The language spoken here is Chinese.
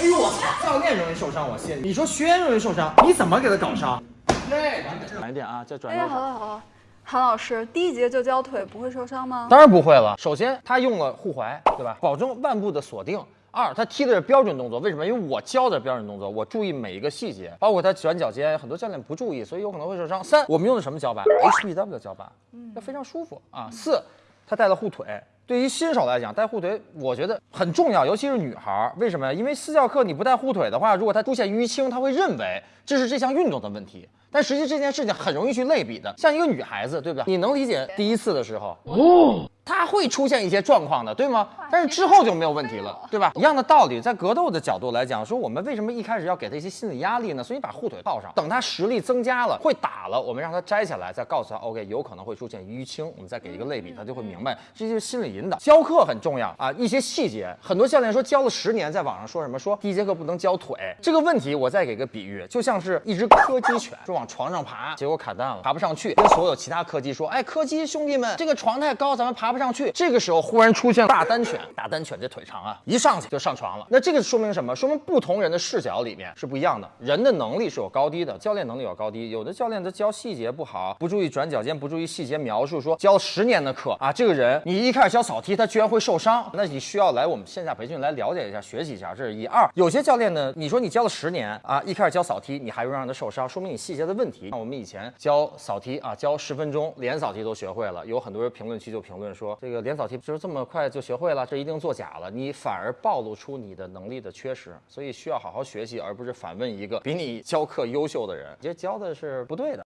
哎呦我操！教练容易受伤，我信。你说学员容易受伤，你怎么给他搞伤？对，转一点啊，再转哎呀，一点。好了好了，韩老师，第一节就教腿不会受伤吗？当然不会了。首先，他用了护踝，对吧？保证腕部的锁定。二，他踢的是标准动作，为什么？因为我教的标准动作，我注意每一个细节，包括他转脚尖，很多教练不注意，所以有可能会受伤。三，我们用的什么脚板？HBW 的脚板，那非常舒服啊。四，他带了护腿。对于新手来讲，带护腿我觉得很重要，尤其是女孩儿。为什么呀？因为私教课你不带护腿的话，如果她出现淤青，她会认为这是这项运动的问题。但实际这件事情很容易去类比的，像一个女孩子，对不对？你能理解第一次的时候，它会出现一些状况的，对吗？但是之后就没有问题了，对吧？一样的道理，在格斗的角度来讲，说我们为什么一开始要给他一些心理压力呢？所以把护腿套上，等他实力增加了，会打了，我们让他摘下来，再告诉他，OK，有可能会出现淤青，我们再给一个类比，他就会明白，这就是心理引导。教课很重要啊，一些细节，很多教练说教了十年，在网上说什么说第一节课不能教腿，这个问题我再给个比喻，就像是一只柯基犬，说往床上爬，结果卡蛋了，爬不上去，跟所有其他柯基说，哎，柯基兄弟们，这个床太高，咱们爬不上去。这个时候忽然出现大单犬，大单犬这腿长啊，一上去就上床了。那这个说明什么？说明不同人的视角里面是不一样的，人的能力是有高低的，教练能力有高低，有的教练他教细节不好，不注意转脚尖，不注意细节描述，说教十年的课啊，这个人你一开始教扫踢，他居然会受伤，那你需要来我们线下培训来了解一下，学习一下，这是一二。有些教练呢，你说你教了十年啊，一开始教扫踢，你还会让他受伤，说明你细节的问题。那我们以前教扫踢啊，教十分钟连扫踢都学会了，有很多人评论区就评论说，这这个连扫题就是这么快就学会了，这一定作假了，你反而暴露出你的能力的缺失，所以需要好好学习，而不是反问一个比你教课优秀的人，这教的是不对的。